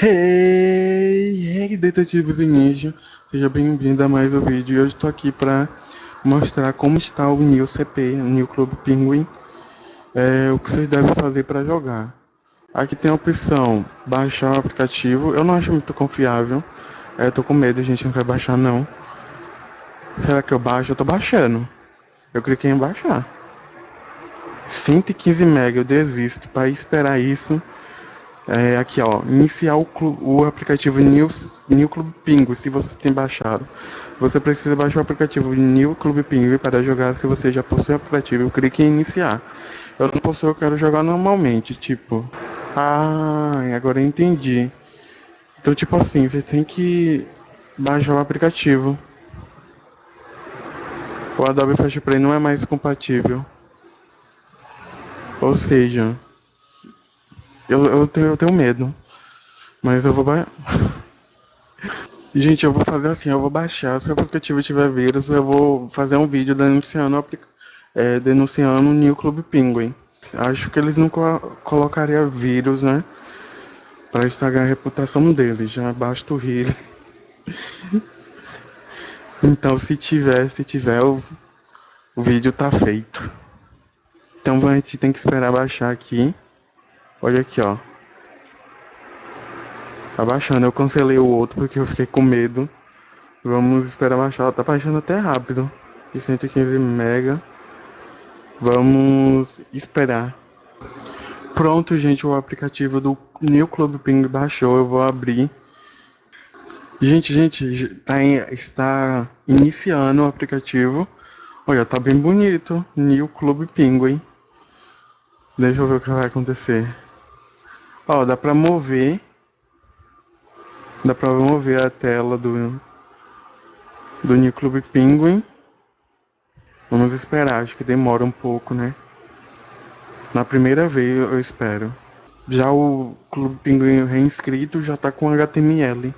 Hey, hey detetives ninja, seja bem-vindo a mais um vídeo hoje estou aqui para mostrar como está o New CP, New Club Penguin, é, o que vocês devem fazer para jogar. Aqui tem a opção baixar o aplicativo, eu não acho muito confiável, é, tô com medo, a gente não vai baixar não. Será que eu baixo? Eu tô baixando, eu cliquei em baixar. 115 MB, eu desisto, para esperar isso é, aqui ó, iniciar o, o aplicativo New, New Club Pingo, se você tem baixado. Você precisa baixar o aplicativo New Club Pingo para jogar se você já possui o aplicativo. Clique em iniciar. Eu não possui, eu quero jogar normalmente, tipo. Ah, agora eu entendi. Então, tipo assim, você tem que baixar o aplicativo. O Adobe Flash Play não é mais compatível. Ou seja, eu, eu, tenho, eu tenho medo. Mas eu vou baixar. Gente, eu vou fazer assim, eu vou baixar. Se o aplicativo tiver vírus, eu vou fazer um vídeo denunciando, é, denunciando o New Club Penguin. Acho que eles não co colocariam vírus, né? Pra estragar a reputação deles. Já basta o rir. então, se tiver, se tiver, o, o vídeo tá feito. Então a gente tem que esperar baixar aqui. Olha aqui, ó. Tá baixando. Eu cancelei o outro porque eu fiquei com medo. Vamos esperar baixar. Tá baixando até rápido. De 115 mega. Vamos esperar. Pronto, gente. O aplicativo do New Club Ping baixou. Eu vou abrir. Gente, gente, tá em, está iniciando o aplicativo. Olha, tá bem bonito. New Club Penguin. Deixa eu ver o que vai acontecer. Ó, dá pra mover. Dá pra mover a tela do, do New Club Penguin. Vamos esperar, acho que demora um pouco, né? Na primeira vez eu espero. Já o Clube Pinguim reinscrito já tá com HTML.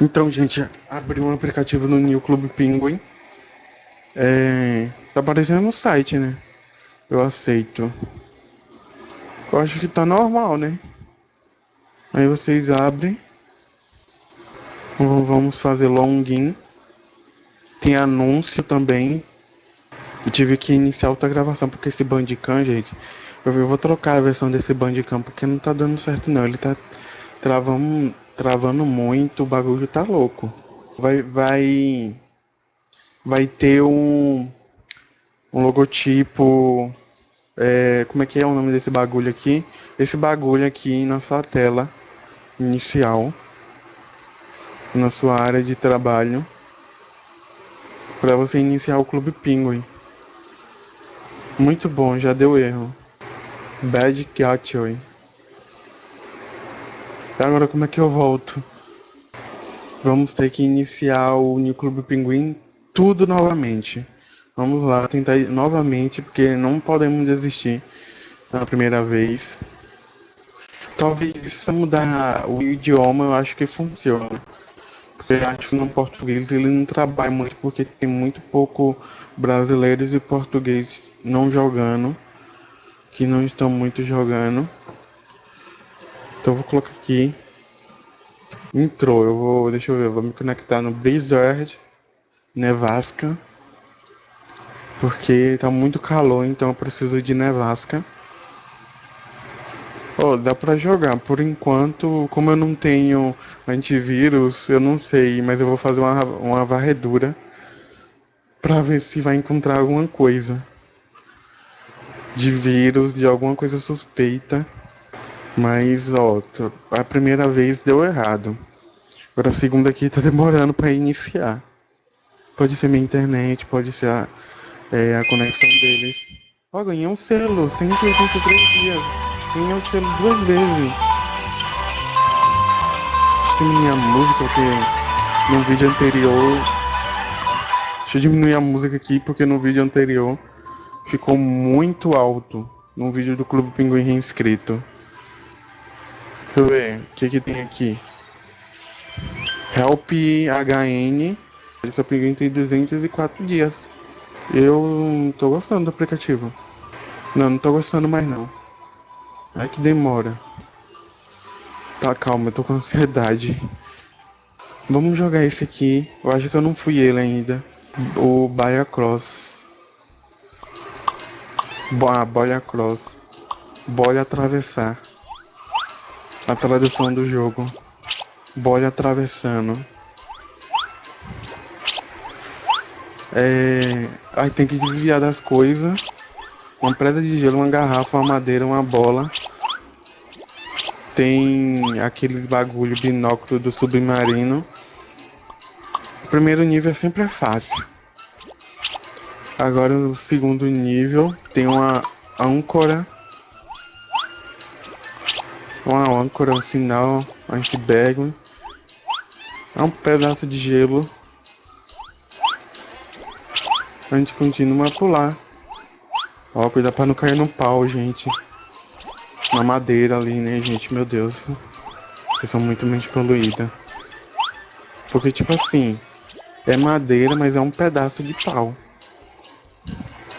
Então, gente, abri um aplicativo no New Clube Penguin. É, tá aparecendo no site, né? Eu aceito. Eu acho que tá normal, né? Aí vocês abrem. Vamos fazer login. Tem anúncio também. Eu tive que iniciar outra gravação porque esse Bandicam, gente. Eu vou trocar a versão desse Bandicam porque não tá dando certo não. Ele tá travando, travando muito, o bagulho tá louco. Vai, vai, vai ter um, um logotipo é, como é que é o nome desse bagulho aqui? Esse bagulho aqui na sua tela inicial, na sua área de trabalho, para você iniciar o Clube Penguin. Muito bom, já deu erro. Bad Gateway. Agora como é que eu volto? Vamos ter que iniciar o New Clube Pinguim tudo novamente. Vamos lá tentar novamente, porque não podemos desistir na primeira vez. Talvez se mudar o idioma, eu acho que funciona. Porque eu acho que no português ele não trabalha muito, porque tem muito pouco brasileiros e português não jogando. Que não estão muito jogando. Então eu vou colocar aqui. Entrou, eu vou. Deixa eu ver, vou me conectar no Blizzard Nevasca. Porque tá muito calor, então eu preciso de nevasca. Oh, dá pra jogar. Por enquanto, como eu não tenho antivírus, eu não sei, mas eu vou fazer uma, uma varredura pra ver se vai encontrar alguma coisa de vírus, de alguma coisa suspeita. Mas, ó, a primeira vez deu errado. Agora a segunda aqui tá demorando para iniciar. Pode ser minha internet, pode ser a é, a conexão deles. Ó, ganhei um selo, 183 dias. Ganhei um selo duas vezes. Deixa eu diminuir a música, porque no vídeo anterior... Deixa eu diminuir a música aqui, porque no vídeo anterior ficou muito alto. No vídeo do Clube Pinguim reinscrito. Deixa eu ver, o que que tem aqui? Help HN. Esse pinguim tem 204 dias. Eu tô gostando do aplicativo. Não, não tô gostando mais não. É que demora. Tá, calma, eu tô com ansiedade. Vamos jogar esse aqui. Eu acho que eu não fui ele ainda. O Baia Cross. Ah, Boia Cross. Boia atravessar. A tradução do jogo. Boia atravessando. É... Aí tem que desviar das coisas. Uma preda de gelo, uma garrafa, uma madeira, uma bola. Tem aquele bagulho binóculo do submarino. O primeiro nível sempre é fácil. Agora o segundo nível tem uma âncora. Uma âncora, um sinal, um iceberg. É um pedaço de gelo. A gente continua a pular. Ó, cuidado pra não cair no pau, gente. Na madeira ali, né, gente? Meu Deus. Vocês são muito mente poluída. Porque, tipo assim, é madeira, mas é um pedaço de pau.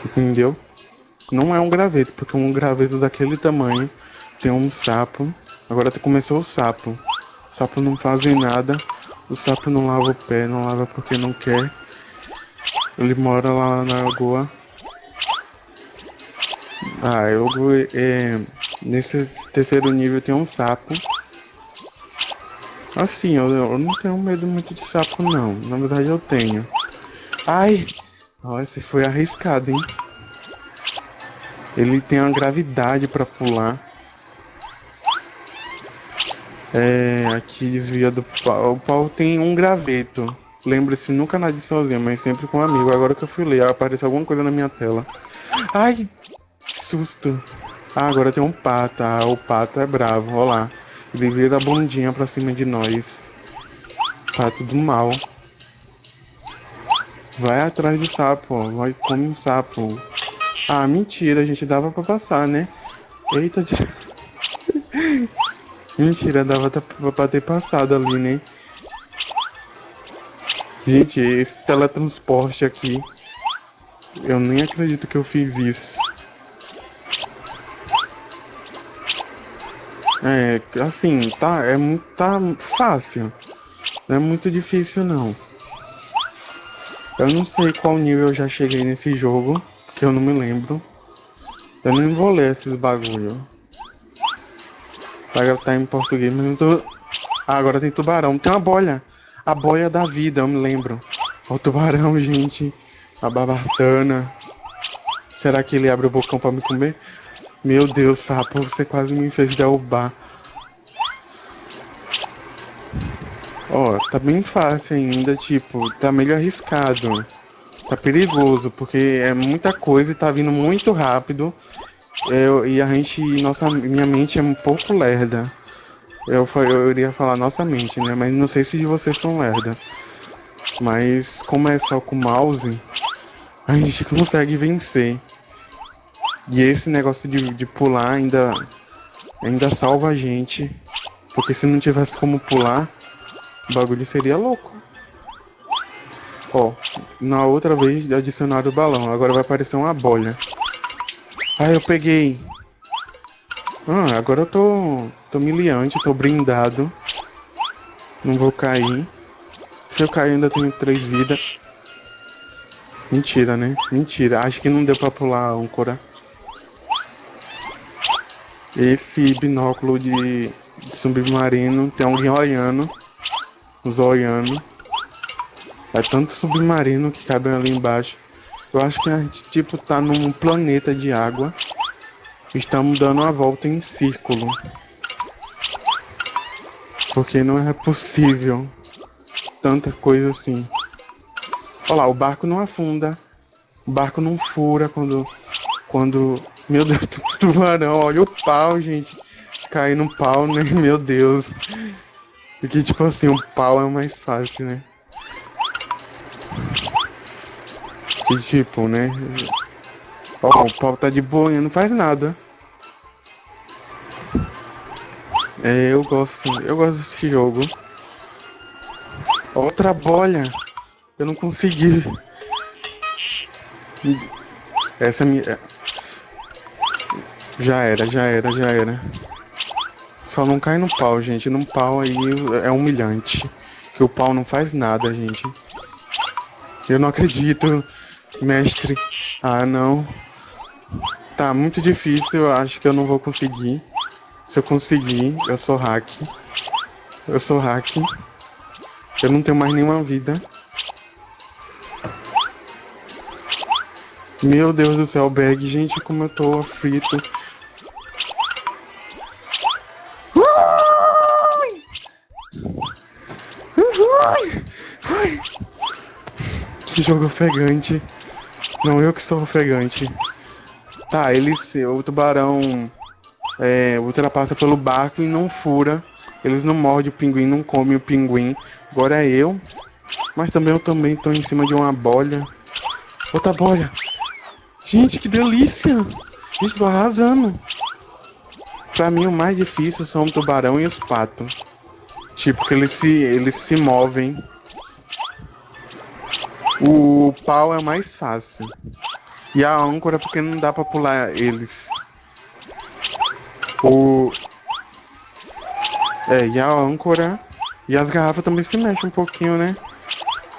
Entendeu? Não é um graveto, porque um graveto daquele tamanho tem um sapo. Agora começou o sapo. O sapo não faz nada. O sapo não lava o pé, não lava porque não quer. Ele mora lá na lagoa. Ah, eu é, nesse terceiro nível tem um sapo. Assim, eu, eu não tenho medo muito de sapo não. Na verdade eu tenho. Ai! Nossa, foi arriscado, hein? Ele tem uma gravidade para pular. É, aqui desvia do pau. O pau tem um graveto. Lembre-se, nunca nadie sozinho, mas sempre com um amigo. Agora que eu fui ler, apareceu alguma coisa na minha tela. Ai, que susto. Ah, agora tem um pato. Ah, o pato é bravo, olha lá. Ele vira a bundinha pra cima de nós. Pato do mal. Vai atrás do sapo, vai come um sapo. Ah, mentira, a gente dava pra passar, né? Eita, de... mentira, dava pra ter passado ali, né? Gente, esse teletransporte aqui. Eu nem acredito que eu fiz isso. É, assim, tá, é tá fácil. Não é muito difícil não. Eu não sei qual nível eu já cheguei nesse jogo, que eu não me lembro. Eu nem vou ler esses bagulho. Vai tá em português, mas não tô... Ah, agora tem tubarão. Tem uma bolha. A boia da vida, eu me lembro. O tubarão, gente. A babatana. Será que ele abre o bocão pra me comer? Meu Deus, sapo, você quase me fez derrubar. Ó, oh, tá bem fácil ainda, tipo, tá meio arriscado. Tá perigoso, porque é muita coisa e tá vindo muito rápido. Eu, e a gente, nossa, minha mente é um pouco lerda. Eu, eu iria falar nossa mente, né? Mas não sei se vocês são lerda. Mas como é só com mouse, a gente consegue vencer. E esse negócio de, de pular ainda, ainda salva a gente. Porque se não tivesse como pular, o bagulho seria louco. Ó, na outra vez adicionaram o balão, agora vai aparecer uma bolha. Ah, eu peguei. Ah, agora eu tô, tô miliante, tô brindado. Não vou cair. Se eu cair ainda tenho três vidas. Mentira, né? Mentira. Acho que não deu pra pular a âncora. Esse binóculo de, de submarino tem alguém olhando. Os olhando. É tanto submarino que cabe ali embaixo. Eu acho que a gente tipo tá num planeta de água. Estamos dando uma volta em círculo. Porque não é possível tanta coisa assim. Olha lá, o barco não afunda. O barco não fura quando. Quando. Meu Deus, tubarão, olha o pau, gente. Cair no pau, né? Meu Deus. Porque, tipo assim, o pau é mais fácil, né? Que tipo, né? Ó, o pau tá de boinha, não faz nada. É, eu gosto, eu gosto desse jogo. Outra bolha. Eu não consegui. Essa é minha. Já era, já era, já era. Só não cai no pau, gente. No pau aí é humilhante. Que o pau não faz nada, gente. Eu não acredito, mestre. Ah, não. Tá muito difícil, eu acho que eu não vou conseguir. Se eu conseguir, eu sou hack. Eu sou hack. Eu não tenho mais nenhuma vida. Meu Deus do céu, bag. Gente, como eu tô frito. Que jogo ofegante. Não, eu que sou ofegante. Tá, ele, o tubarão é, ultrapassa pelo barco e não fura. Eles não mordem o pinguim, não comem o pinguim. Agora é eu. Mas também eu também tô em cima de uma bolha. Outra bolha. Gente, que delícia! Tô arrasando. Pra mim o mais difícil são o tubarão e os patos. Tipo, que eles se, eles se movem. O pau é mais fácil. E a âncora porque não dá pra pular eles. O... É, e a âncora e as garrafas também se mexem um pouquinho, né?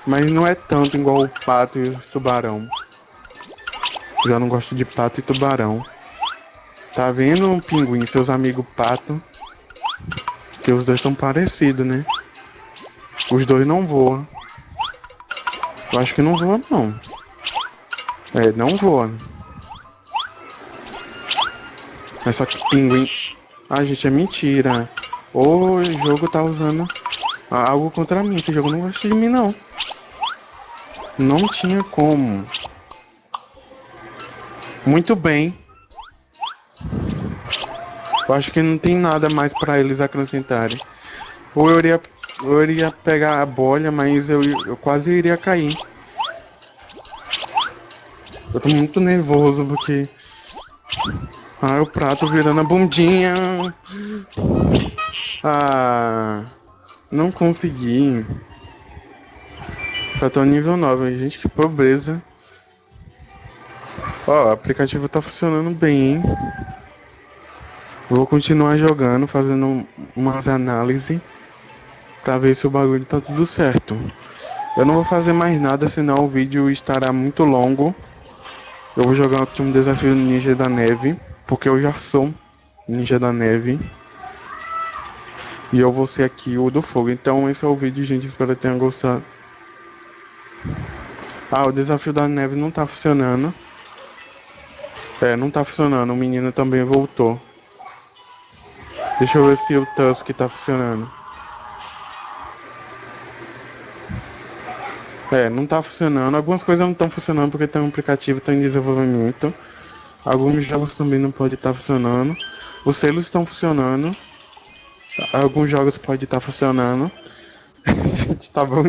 Mas não é tanto igual o pato e o tubarão. Eu já não gosto de pato e tubarão. Tá vendo, pinguim, seus amigos pato? Que os dois são parecidos, né? Os dois não voam. Eu acho que não voa, não. É, não voa. É só que pinguim... Ah, gente, é mentira. O jogo tá usando algo contra mim. Esse jogo não gosta de mim, não. Não tinha como. Muito bem. Eu acho que não tem nada mais pra eles acrescentarem. Ou eu iria, eu iria pegar a bolha, mas eu, eu quase iria cair. Eu tô muito nervoso porque... Ah, o prato virando a bundinha. Ah... Não consegui. Já tô nível 9, gente, que pobreza. Ó, o aplicativo tá funcionando bem, hein? Vou continuar jogando, fazendo umas análises pra ver se o bagulho tá tudo certo. Eu não vou fazer mais nada, senão o vídeo estará muito longo. Eu vou jogar aqui um desafio Ninja da Neve, porque eu já sou Ninja da Neve. E eu vou ser aqui o do fogo. Então esse é o vídeo, gente. Espero que tenham gostado. Ah, o desafio da neve não tá funcionando. É, não tá funcionando. O menino também voltou. Deixa eu ver se o Tusk tá funcionando. É, não tá funcionando. Algumas coisas não estão funcionando porque tem um aplicativo tá em desenvolvimento. Alguns jogos também não podem estar tá funcionando. Os selos estão funcionando. Alguns jogos pode estar tá funcionando. Gente, tá bom.